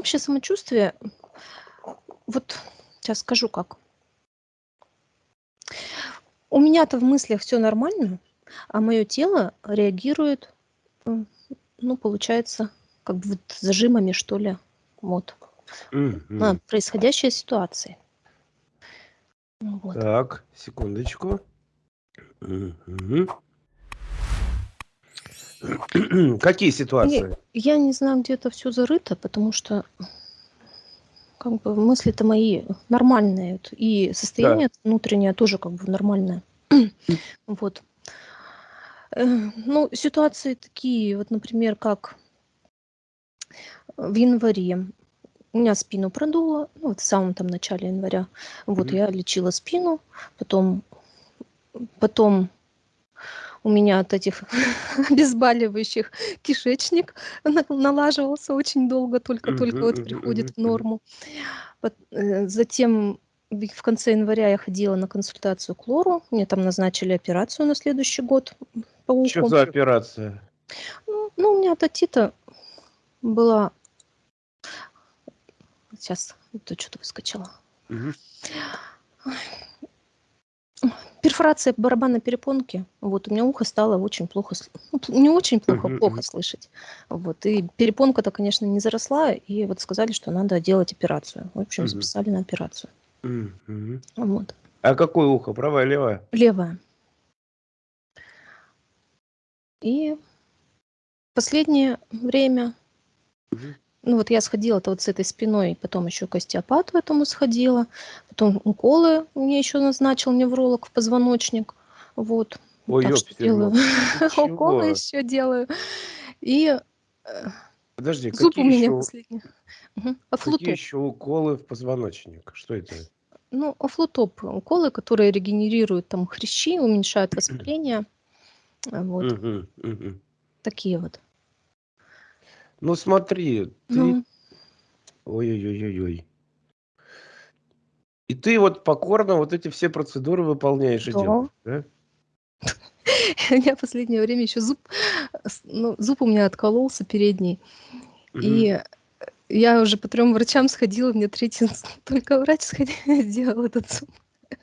общее самочувствие, вот сейчас скажу как. У меня-то в мыслях все нормально, а мое тело реагирует, ну, получается, как бы вот зажимами, что ли, вот, на происходящие ситуации. Вот. Так, секундочку. Какие ситуации? Я не знаю, где это все зарыто, потому что как бы мысли-то мои нормальные, и состояние внутреннее тоже как бы нормальное. Вот. Э, ну, ситуации такие, вот, например, как в январе у меня спину продуло, ну, вот в самом там начале января. Вот, Мгм. я лечила спину, потом потом у меня от этих обезболивающих кишечник на налаживался очень долго, только-только вот приходит в норму. Э, затем в конце января я ходила на консультацию к лору. Мне там назначили операцию на следующий год, по уху. за операция? Ну ну, у меня отитита была. Сейчас, тут что-то выскочило. Мгм. Перфорация барабанной перепонки. Вот, у меня ухо стало очень плохо ну, не очень плохо, плохо слышать. Вот, и перепонка-то, конечно, не заросла, и вот сказали, что надо делать операцию. В общем, записали на операцию. Вот. А какое ухо? Правое, левое? Левое. И последнее время. Ну, вот я сходила-то вот с этой спиной, потом еще к остеопату этому сходила, потом уколы мне еще назначил невролог в позвоночник. Вот. Ой, Так что делаю уколы еще делаю. И, э, Подожди, зуб у какие меня еще последний. Мгм. какие еще уколы в позвоночник? Что это? Ну, афлутоп. Уколы, которые регенерируют там хрящи, уменьшают воспаление. Вот. Такие вот. Ну смотри, ты Ну, ой ой ой ой ой. И ты вот покорно вот эти все процедуры выполняешь и да. делаешь, да? У меня последнее время еще зуб, ну, зуб у меня откололся передний. Мгм. И, я уже по 3 врачам сходила, мне 3 с только врач сходи сделал этот зуб.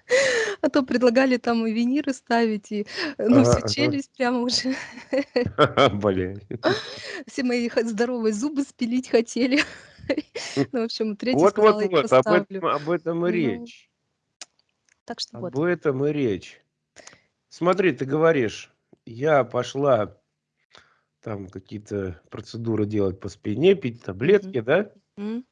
А то предлагали там и виниры ставить, и, э, ну, всю ага. челюсть прямо уже. Блин. Все мои х здоровые зубы спилить хотели. Ну, в общем, 3 Вот вот сказала: "Я не вот, об поставлю". этом об этом и Ну, речь. так что Об вот. этом и речь. Смотри, ты говоришь: "Я пошла там какие-то процедуры делать по спине, пить Мгм. таблетки", да? М.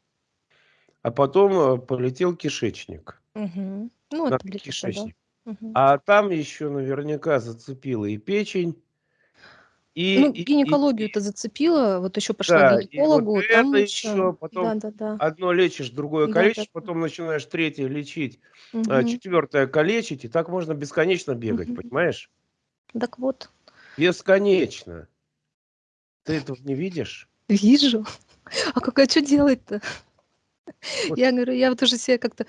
А потом, э, полетел кишечник. Мгм. Ну, На это таблеточка, да. кишечник. Мгм. А там еще наверняка зацепило и печень, и Ну, гинекологию-то зацепило, вот еще пошла к Да, и вот гинекологу, там это еще еще, потом да-да-да. одно лечишь, другое калечишь, Да-да-да. потом начинаешь третье лечить, а Мгм. четвертое калечить, и так можно бесконечно бегать, Мгм. понимаешь? Дак вот, Бесконечно. Ты этого не видишь? вижу. А как, а чё делать-то? Я говорю, я вот уже себя как-то,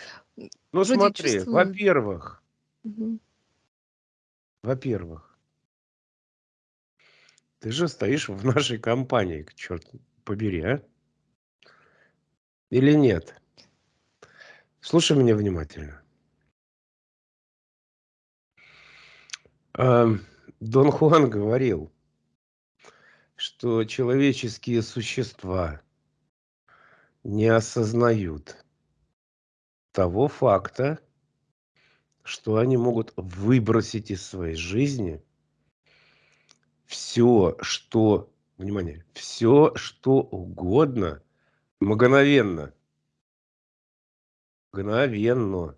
Ну вроде смотри, чувствую. во-первых Мгм. во-первых ты же стоишь в нашей компании, к чёрту побери, а? Или нет? Слушай меня внимательно. Ам, Дон Хуан говорил что человеческие существа не осознают того факта что они могут выбросить из своей жизни всё, что, внимание, всё, что угодно мгновенно. Мгновенно.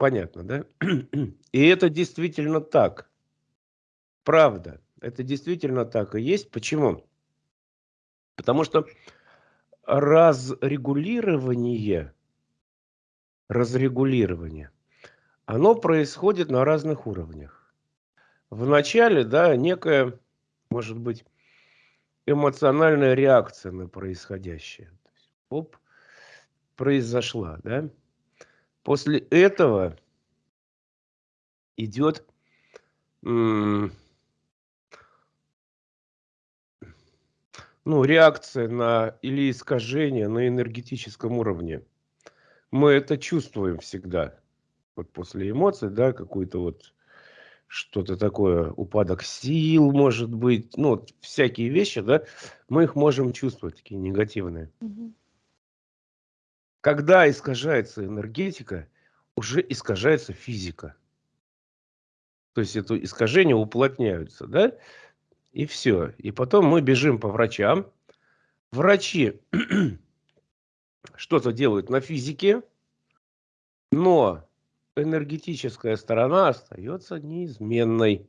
Понятно, да? И это действительно так. Правда, это действительно так и есть. Почему? Потому что разрегулирование разрегулирование, оно происходит на разных уровнях. Вначале, да, некая, может быть, эмоциональная реакция на происходящее. Оп, произошла, да. После этого идет, м ну, реакция на или искажение на энергетическом уровне. Мы это чувствуем всегда. Вот после эмоций, да, какой-то вот что-то такое, упадок сил, может быть, ну, вот всякие вещи, да, мы их можем чувствовать, такие негативные. Угу. Когда искажается энергетика, уже искажается физика. То есть это искажения уплотняются, да, и все. И потом мы бежим по врачам. Врачи что-то делают на физике, но энергетическая сторона остается неизменной.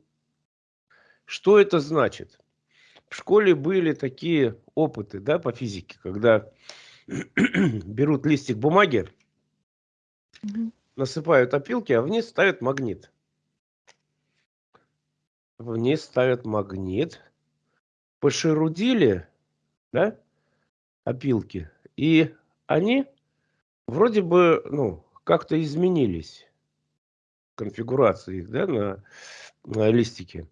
Что это значит? В школе были такие опыты да, по физике, когда берут листик бумаги, насыпают опилки, а вниз ставят магнит. Вниз ставят магнит, пошерудили да, опилки, и они вроде бы ну, как-то изменились конфигурации да, на, на листике.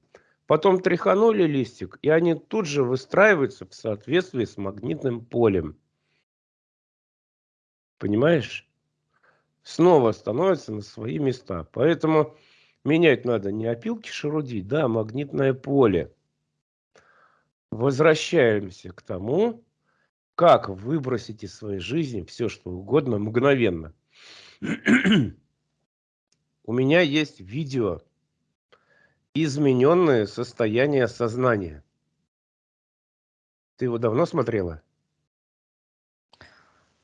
Потом тряханули листик, и они тут же выстраиваются в соответствии с магнитным полем. Понимаешь? Снова становятся на свои места. Поэтому менять надо не опилки шерудить, да, а магнитное поле. Возвращаемся к тому, как выбросить из своей жизни все, что угодно, мгновенно. У меня есть видео «Измененное состояние сознания». Ты его давно смотрела?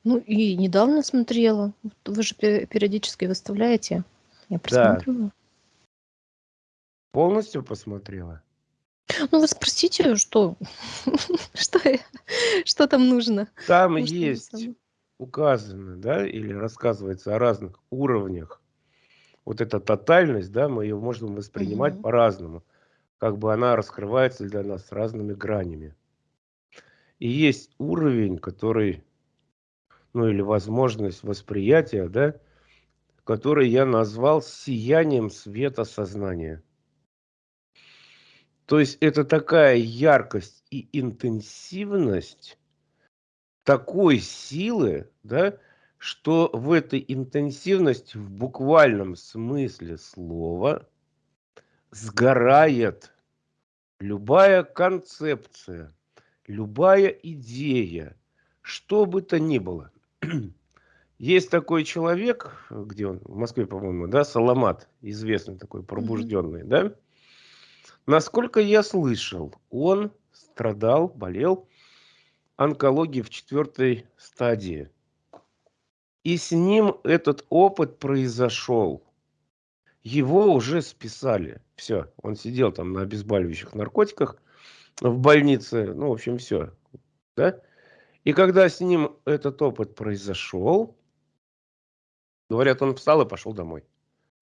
Ну и недавно смотрела. Вы же периодически выставляете. Я просматривала. Да. Полностью посмотрела? Ну вы спросите, что, что, что там нужно. Там Может, есть указано, да, или рассказывается о разных уровнях вот эта тотальность, да, мы ее можем воспринимать угу. по-разному. Как бы она раскрывается для нас разными гранями. И есть уровень, который, ну или возможность восприятия, да, который я назвал сиянием света сознания. То есть это такая яркость и интенсивность такой силы, да, что в этой интенсивности в буквальном смысле слова сгорает любая концепция, любая идея, что бы то ни было. Есть такой человек, где он, в Москве, по-моему, да, Саламат, известный такой, пробужденный, mm-hmm. да? Насколько я слышал, он страдал, болел онкологией в четвертой стадии. И с ним этот опыт произошел. Его уже списали. Все, он сидел там на обезболивающих наркотиках в больнице. Ну, в общем, все. Да? И когда с ним этот опыт произошел, говорят, он встал и пошел домой.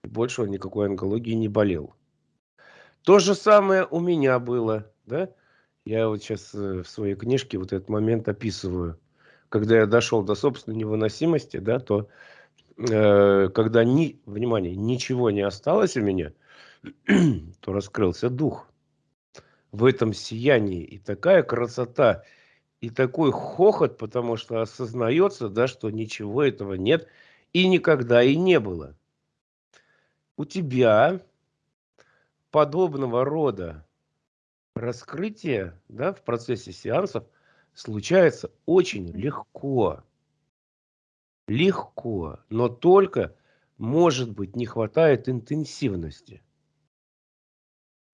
И больше он никакой онкологии не болел. То же самое у меня было. Да? Я вот сейчас э, в своей книжке вот этот момент описываю когда я дошел до собственной невыносимости, да, то э, когда ни, внимание, ничего не осталось у меня, то раскрылся дух. В этом сиянии и такая красота, и такой хохот, потому что осознается, да, что ничего этого нет и никогда и не было. У тебя подобного рода раскрытие да, в процессе сеансов – случается очень легко. Легко, но только, может быть, не хватает интенсивности.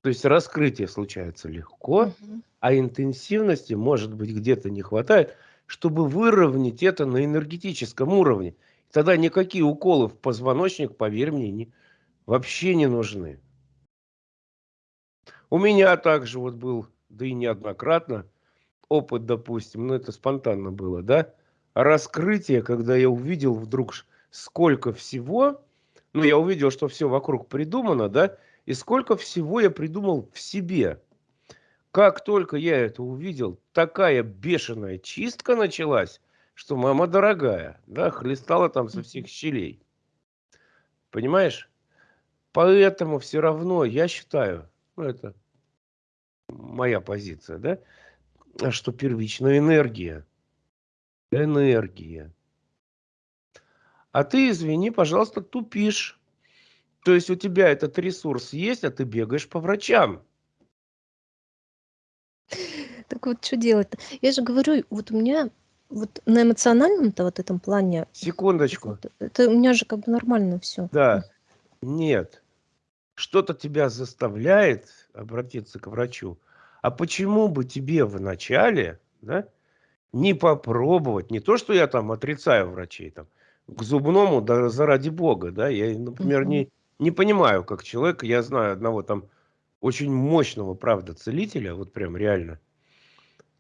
То есть раскрытие случается легко, угу. а интенсивности, может быть, где-то не хватает, чтобы выровнять это на энергетическом уровне. Тогда никакие уколы в позвоночник, поверь мне, не, вообще не нужны. У меня также вот был, да и неоднократно, опыт, допустим, ну это спонтанно было, да, раскрытие, когда я увидел вдруг сколько всего, ну я увидел, что все вокруг придумано, да, и сколько всего я придумал в себе. Как только я это увидел, такая бешеная чистка началась, что мама дорогая, да, хлестала там со всех щелей. Понимаешь? Поэтому все равно я считаю, ну это моя позиция, да, а что первичная энергия. Энергия. А ты, извини, пожалуйста, тупишь. То есть у тебя этот ресурс есть, а ты бегаешь по врачам. Так вот, что делать-то? Я же говорю, вот у меня вот на эмоциональном-то вот этом плане... Секундочку. Вот, это у меня же как бы нормально все. Да. Нет. Что-то тебя заставляет обратиться к врачу. А почему бы тебе вначале да, не попробовать, не то, что я там отрицаю врачей, там, к зубному, да заради бога, да, я, например, не, не понимаю, как человек, я знаю одного там очень мощного, правда, целителя, вот прям реально,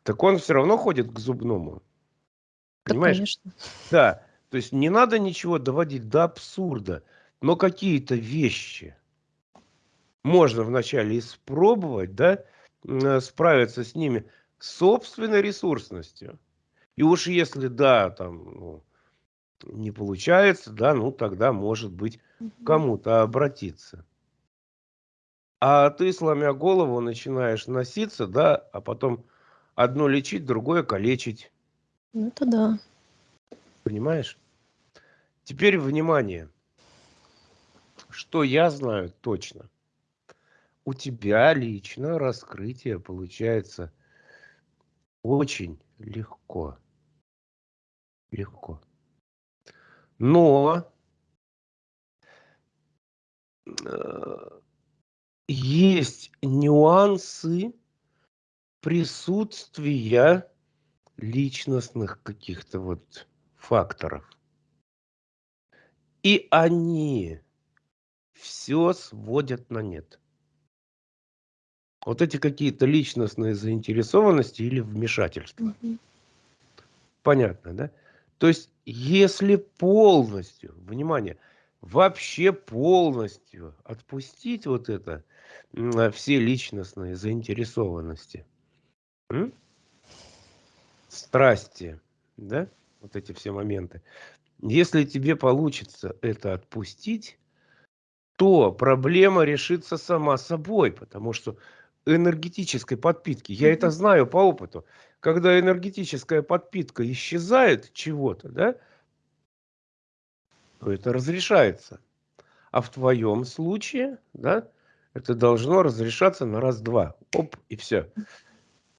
так он все равно ходит к зубному. Понимаешь? Да, конечно. Да, то есть не надо ничего доводить до абсурда, но какие-то вещи можно вначале испробовать, да, э, справиться с ними собственной ресурсностью. И уж если, да, там, ну, не получается, да, ну тогда, может быть, кому-то обратиться. А ты, сломя голову, начинаешь носиться, да, а потом одно лечить, другое калечить. Ну, это да. Понимаешь? Теперь внимание. Что я знаю точно. У тебя лично раскрытие получается очень легко. Легко. Но э, есть нюансы присутствия личностных каких-то вот факторов. И они все сводят на нет. Вот эти какие-то личностные заинтересованности или вмешательства. Угу. Понятно, да? То есть, если полностью, внимание, вообще полностью отпустить вот это, все личностные заинтересованности, м? страсти, да, вот эти все моменты, если тебе получится это отпустить, то проблема решится сама собой, потому что энергетической подпитки, я это знаю по опыту, когда энергетическая подпитка исчезает чего-то, да, то это разрешается. А в твоем случае, да, это должно разрешаться на раз-два. Оп, и все.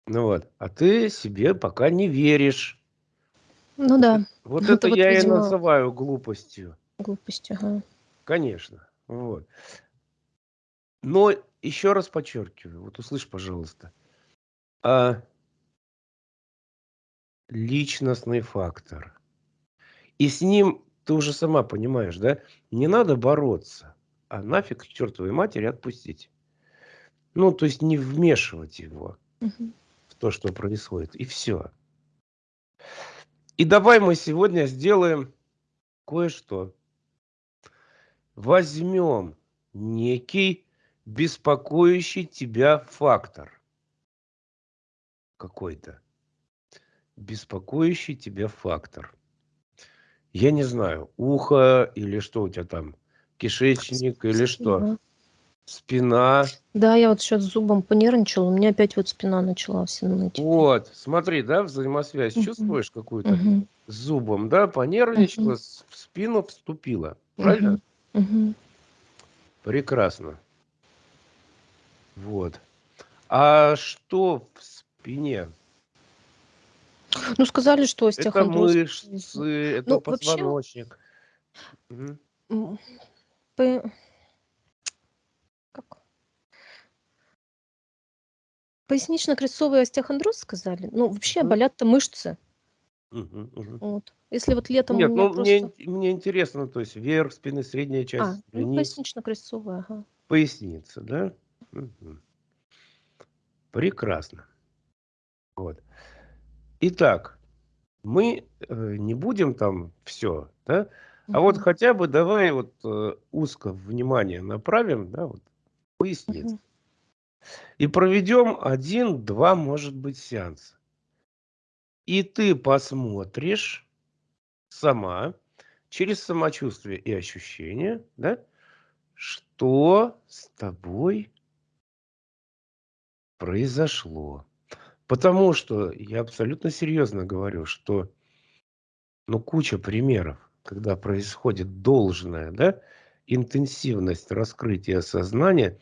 Ну вот. А ты себе пока не веришь. Ну да. Вот это, это вот, я видимо, и называю глупостью. Глупостью, ага. Конечно. Вот. Но еще раз подчеркиваю, вот услышь, пожалуйста, а личностный фактор. И с ним ты уже сама понимаешь, да? Не надо бороться, а нафиг к чертовой матери отпустить. Ну, то есть не вмешивать его угу. в то, что происходит. И все. И давай мы сегодня сделаем кое-что. Возьмем некий беспокоящий тебя фактор какой-то беспокоящий тебя фактор. Я не знаю, ухо или что у тебя там, кишечник или что? Спина. Да, я вот сейчас зубом понервничала, у меня опять вот спина начала все ныть. Вот, смотри, да, взаимосвязь угу. чувствуешь какую-то? Угу. С зубом, да, понервничала, угу. в спину вступила. Правильно? Угу. Прекрасно. Вот. А что в спине? Ну, сказали, что Это остеохондроз. мышцы, это Ну, вообще, позвоночник. Мгм. п- как? Пояснично-крестцовый остеохондроз сказали. Ну, вообще Мгм. болят-то мышцы. Мгм, мгм. Вот. Если вот летом Нет, ну мне, просто... мне интересно, то есть верх спины, средняя А, часть ну, спины, пояснично-крестцовая, ага. поясница, да? Прекрасно. Вот. Итак, мы э, не будем там все, да? А вот хотя бы давай вот э, узко внимание направим, да, вот поясниц. Мгм. И проведем один-два, может быть, сеанса. И ты посмотришь сама через самочувствие и ощущения, да, что с тобой произошло. Потому что я абсолютно серьезно говорю, что ну, куча примеров, когда происходит должная да, интенсивность раскрытия сознания,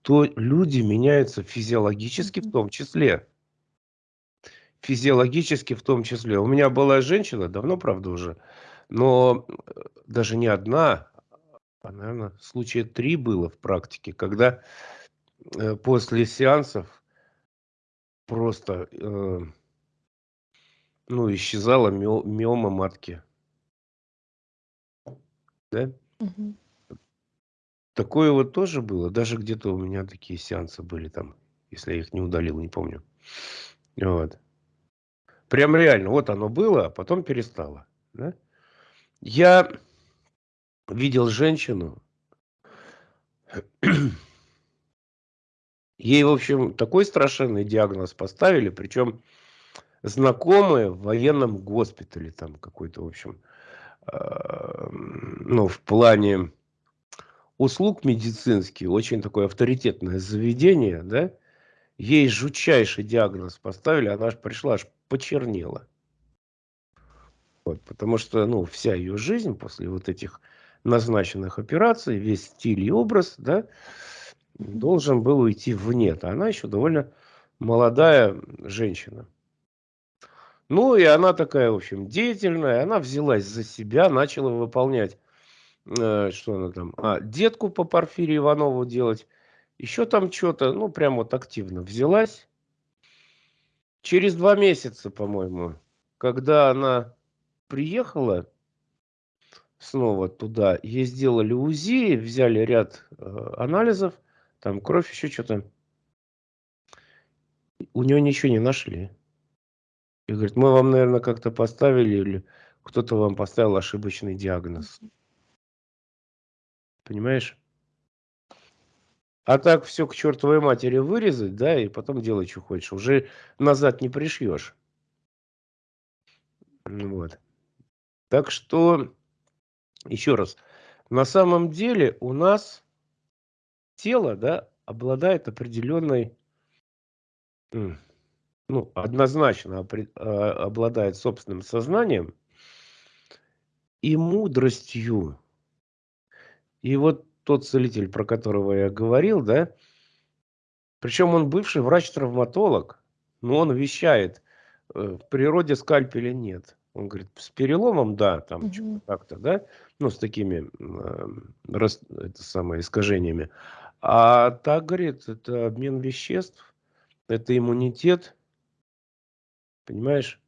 то люди меняются физиологически в том числе. Физиологически в том числе. У меня была женщина, давно, правда, уже, но э, даже не одна, а, наверное, случая три было в практике, когда э, после сеансов просто э, ну, исчезала миома матки. Да? Угу. Такое вот тоже было. Даже где-то у меня такие сеансы были там, если я их не удалил, не помню. Вот. Прям реально, вот оно было, а потом перестало. Да? Я видел женщину, ей, в общем, такой страшенный диагноз поставили, причем знакомые в военном госпитале, там какой-то, в общем, э, ну, в плане услуг медицинских, очень такое авторитетное заведение, да, ей жутчайший диагноз поставили, она аж пришла, аж почернела. Вот, потому что, ну, вся ее жизнь после вот этих назначенных операций, весь стиль и образ, да, должен был уйти в нет. Она еще довольно молодая женщина. Ну, и она такая, в общем, деятельная, она взялась за себя, начала выполнять, э, что она там, а, детку по Порфирию Иванову делать, еще там что-то, ну, прям вот активно взялась. Через два месяца, по-моему, когда она приехала снова туда, ей сделали УЗИ, взяли ряд э, анализов, там кровь, еще что-то. У нее ничего не нашли. И говорит, мы вам, наверное, как-то поставили, или кто-то вам поставил ошибочный диагноз. Понимаешь? А так все к чертовой матери вырезать, да, и потом делай, что хочешь. Уже назад не пришьешь. Вот. Так что, еще раз, на самом деле у нас тело, да, обладает определенной ну, однозначно а, обладает собственным сознанием и мудростью. И вот тот целитель, про которого я говорил, да, причем он бывший врач-травматолог, но он вещает, э, в природе скальпеля нет. Он говорит, с переломом, да, там угу. как-то, да, ну, с такими э, это самое, искажениями. А так, говорит, это обмен веществ, это иммунитет, Понимаешь?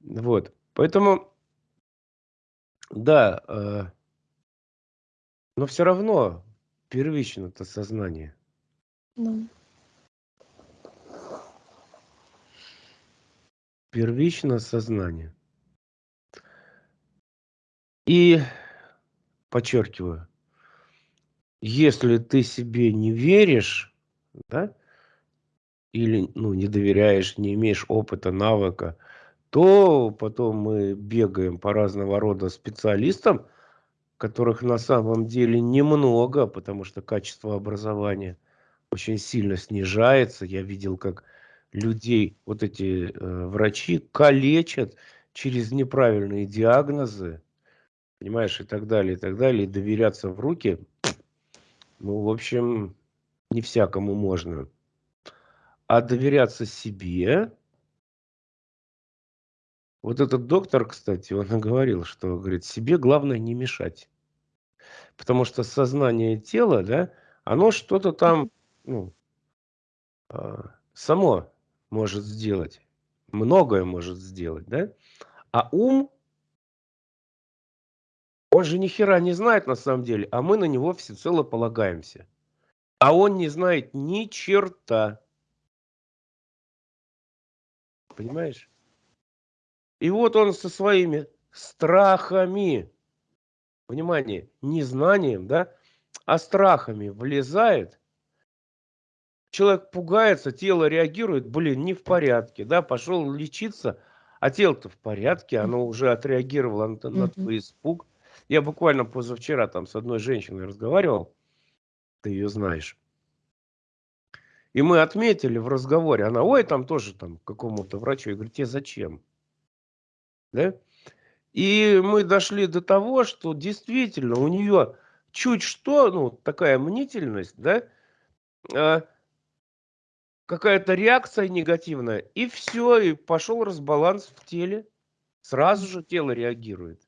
Вот. Поэтому, да, э, но все равно первично это сознание. Ну. Первично сознание. И подчеркиваю, если ты себе не веришь, да, или ну, не доверяешь, не имеешь опыта, навыка, то потом мы бегаем по разного рода специалистам, которых на самом деле немного, потому что качество образования очень сильно снижается. Я видел, как людей, вот эти э, врачи калечат через неправильные диагнозы, понимаешь, и так далее, и так далее, и доверяться в руки, ну, в общем, не всякому можно. А доверяться себе... Вот этот доктор, кстати, он говорил, что, говорит, себе главное не мешать. Потому что сознание тела, да, оно что-то там, ну, а, само может сделать. Многое может сделать, да? А ум, он же ни хера не знает на самом деле, а мы на него всецело полагаемся. А он не знает ни черта. Понимаешь? И вот он со своими страхами, внимание, не знанием, да, а страхами влезает. Человек пугается, тело реагирует, блин, не в порядке, да, пошел лечиться, а тело-то в порядке, оно уже отреагировало на, на твой испуг. Я буквально позавчера там с одной женщиной разговаривал, ты ее знаешь. И мы отметили в разговоре, она, ой, там тоже там какому-то врачу. Я говорю, тебе зачем? Да? И мы дошли до того, что действительно у нее чуть что, ну, такая мнительность, да, а, какая-то реакция негативная, и все, и пошел разбаланс в теле. Сразу же тело реагирует.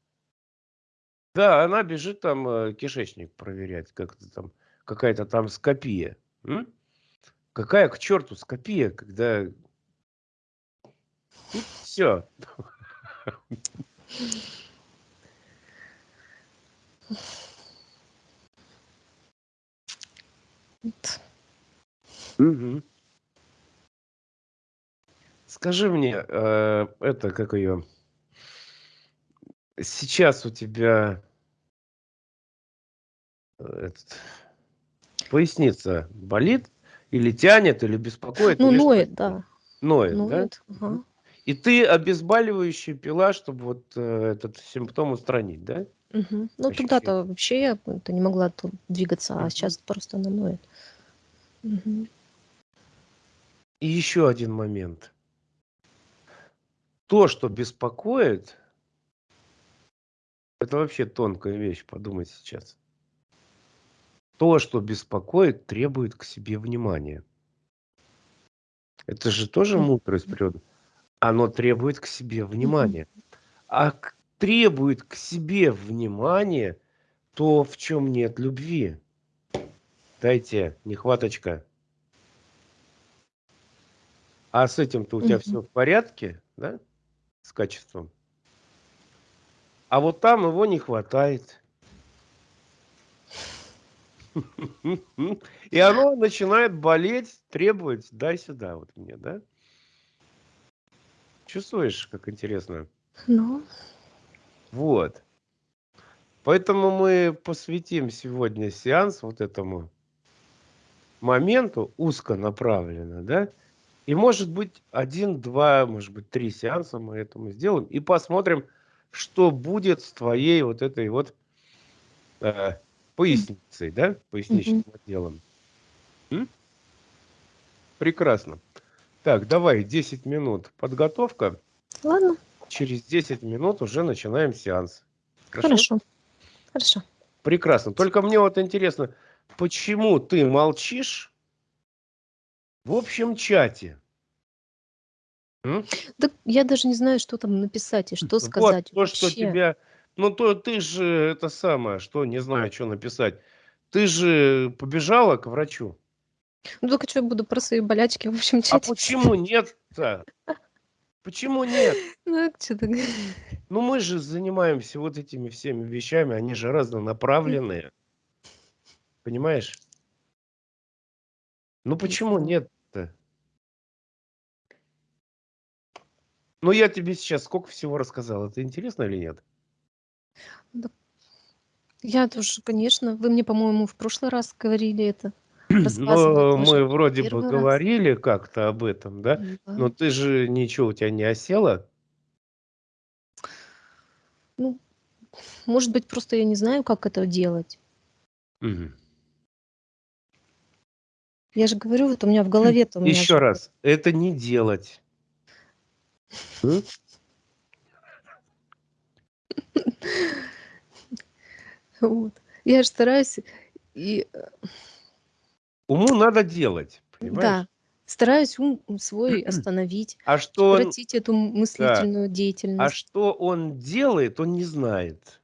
Да, она бежит там э, кишечник проверять, как-то там, какая-то там скопия. М? Какая к черту скопия, когда... Все. Угу. Скажи мне, э, это как ее? Сейчас у тебя этот, поясница болит или тянет, или беспокоит? Ну, или ноет, да. Ноет, ноет да? Ага. И ты обезболивающее пила, чтобы вот э, этот симптом устранить, да? Угу. Ну, тогда-то вообще я -то не могла тут двигаться, угу. а сейчас просто она ноет. Угу. И еще один момент. То, что беспокоит, это вообще тонкая вещь, подумать сейчас. То, что беспокоит, требует к себе внимания. Это же тоже мудрость природы. Оно требует к себе внимания. А требует к себе внимания то, в чем нет любви. Дайте, нехваточка. А с этим-то у тебя все в порядке, да? С качеством. А вот там его не хватает. И оно начинает болеть, требовать, дай сюда вот мне, да? Чувствуешь, как интересно? Ну. Вот. Поэтому мы посвятим сегодня сеанс вот этому моменту узконаправленно, да? И может быть один, два, может быть три сеанса мы этому сделаем и посмотрим, что будет с твоей вот этой вот э, поясницей, да, поясничным mm-hmm. отделом. М? Прекрасно. Так, давай 10 минут подготовка. Ладно. Через 10 минут уже начинаем сеанс. Хорошо? Хорошо. Хорошо. Прекрасно. Только мне вот интересно, почему ты молчишь в общем чате? М? Да я даже не знаю, что там написать и что сказать Вот то, что тебя... Ну, то ты же это самое, что не знаю, что написать. Ты же побежала к врачу. Ну, только что я буду про свои болячки в общем А чате почему нет-то? Почему нет? Ну, а что ты Ну, мы же занимаемся вот этими всеми вещами, они же разнонаправленные. Понимаешь? Ну, почему нет-то? Ну, я тебе сейчас сколько всего рассказал. Это интересно или нет? Я тоже, конечно. Вы мне, по-моему, в прошлый раз говорили это. Ну, мы вроде бы говорили как-то об этом, да? Но ты же ничего у тебя не осело? Ну, может быть, просто я не знаю, как это делать. Мгм. Я же говорю, вот у меня в меня Еще раз, это не делать. Вот. Я же стараюсь и э, Уму надо делать, понимаешь? да, стараюсь ум свой остановить, А что он, прекратить эту мыслительную а деятельность. что он делает, он не знает.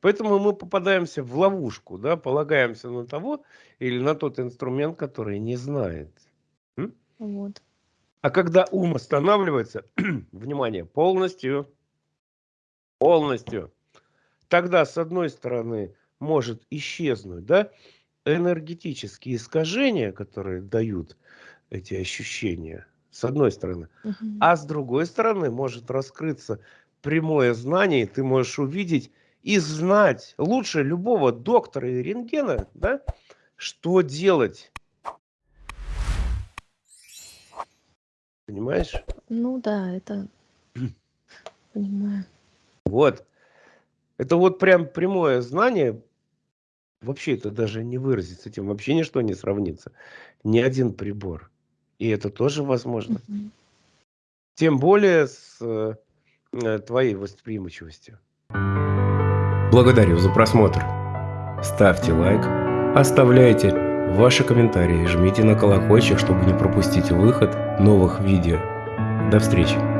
Поэтому мы попадаемся в ловушку, да, полагаемся на того или на тот инструмент, который не знает. М? Вот. А когда ум останавливается, внимание, полностью, полностью, тогда, с одной стороны, может исчезнуть, да, энергетические искажения, которые дают эти ощущения, с одной стороны. Угу. А с другой стороны, может раскрыться прямое знание, и ты можешь увидеть и знать лучше любого доктора и рентгена, да, что делать. Понимаешь? Ну да, это понимаю. Вот. Это вот прям прямое знание вообще это даже не выразить, с этим вообще ничто не сравнится. Ни один прибор. И это тоже возможно. Мгм. Тем более с э, твоей восприимчивостью. Благодарю за просмотр. Ставьте лайк, оставляйте ваши комментарии, жмите на колокольчик, чтобы не пропустить выход новых видео. До встречи!